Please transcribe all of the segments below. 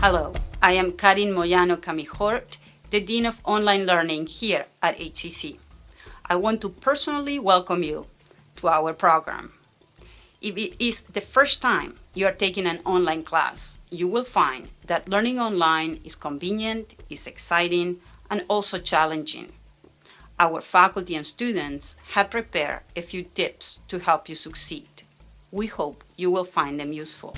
Hello, I am Karin Moyano Camihort, the Dean of Online Learning here at HCC. I want to personally welcome you to our program. If it is the first time you are taking an online class, you will find that learning online is convenient, is exciting, and also challenging. Our faculty and students have prepared a few tips to help you succeed. We hope you will find them useful.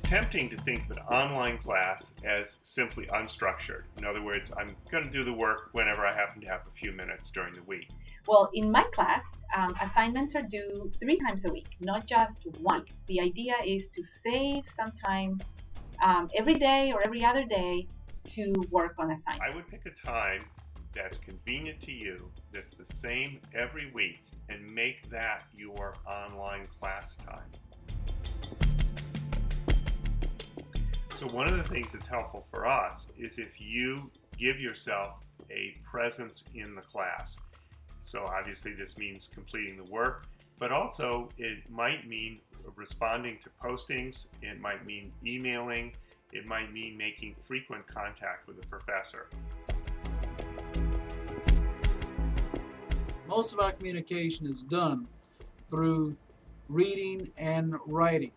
It's tempting to think of an online class as simply unstructured. In other words, I'm going to do the work whenever I happen to have a few minutes during the week. Well, in my class, um, assignments are due three times a week, not just once. The idea is to save some time um, every day or every other day to work on assignments. I would pick a time that's convenient to you, that's the same every week, and make that your online class time. So one of the things that's helpful for us is if you give yourself a presence in the class. So obviously this means completing the work, but also it might mean responding to postings, it might mean emailing, it might mean making frequent contact with the professor. Most of our communication is done through reading and writing.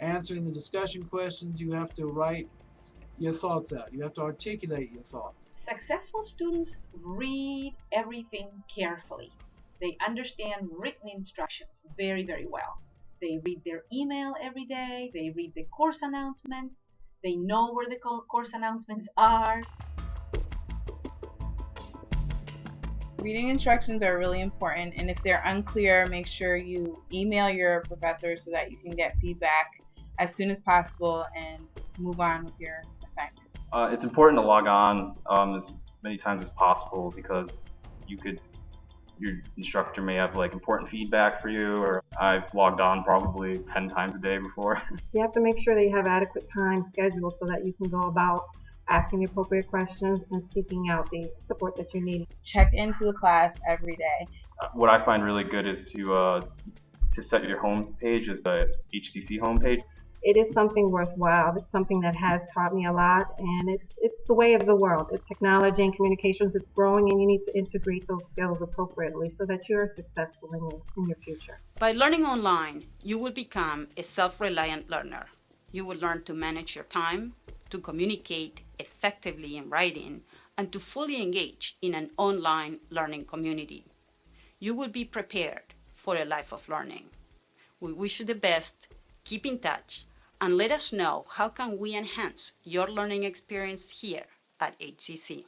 Answering the discussion questions, you have to write your thoughts out. You have to articulate your thoughts. Successful students read everything carefully. They understand written instructions very, very well. They read their email every day. They read the course announcements. They know where the course announcements are. Reading instructions are really important, and if they're unclear, make sure you email your professor so that you can get feedback as soon as possible and move on with your assignment. Uh, it's important to log on um, as many times as possible because you could your instructor may have like important feedback for you or I've logged on probably 10 times a day before. You have to make sure that you have adequate time scheduled so that you can go about asking the appropriate questions and seeking out the support that you need. Check into the class every day. Uh, what I find really good is to uh, to set your home page as the HCC homepage it is something worthwhile. It's something that has taught me a lot, and it's it's the way of the world. It's technology and communications. It's growing, and you need to integrate those skills appropriately so that you are successful in your in your future. By learning online, you will become a self-reliant learner. You will learn to manage your time, to communicate effectively in writing, and to fully engage in an online learning community. You will be prepared for a life of learning. We wish you the best. Keep in touch and let us know how can we enhance your learning experience here at HCC.